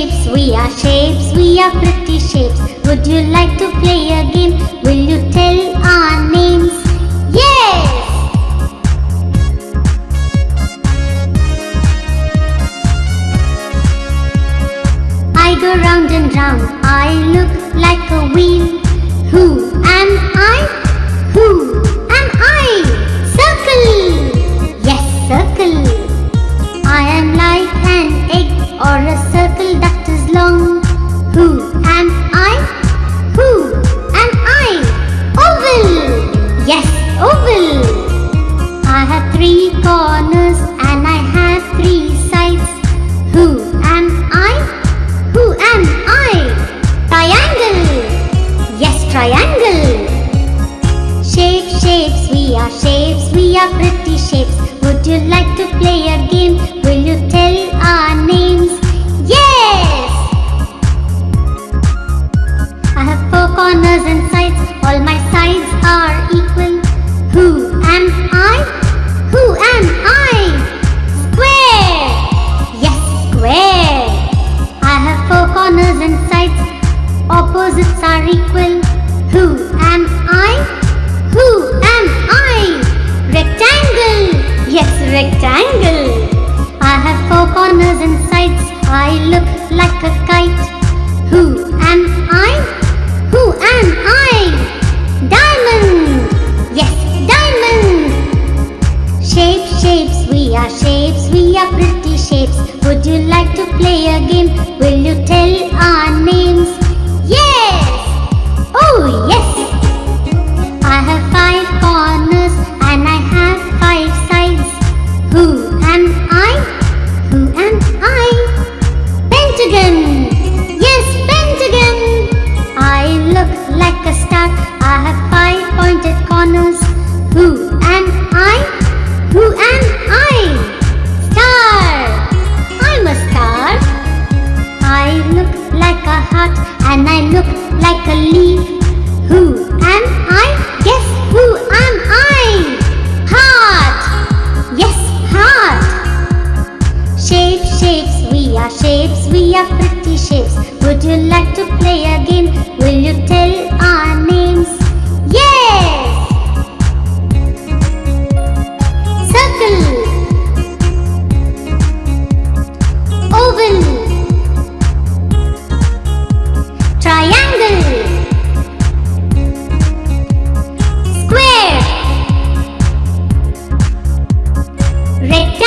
shapes, we are shapes, we are pretty shapes. Would you like to play a game? Will you tell our names? Yes! I go round and round, I look like a wheel. Who triangle! Shape, shapes, we are shapes, we are pretty shapes. Would you like to play a game? Will you tell our names? Yes! I have four corners and sides, all my sides are equal. Who am I? Who am I? Square! Yes, square! I have four corners and sides, opposites are equal. Who am I? Who am I? Rectangle! Yes, rectangle! I have four corners and sides, I look like a kite. Who am I? Who am I? Diamond! Yes, diamond! Shape, shapes, we are shapes, we are pretty shapes. Would you like to play a game? Will you tell our names? Who am I? Who am I? Pentagon! Yes, pentagon! I look like a star. I have five pointed corners. Who am I? Who am I? Star! I'm a star. I look like a heart and I look like a leaf. Who are shapes, we are pretty shapes. Would you like to play a game? Will you tell our names? Yes! Circle Oval Triangle Square Rectangle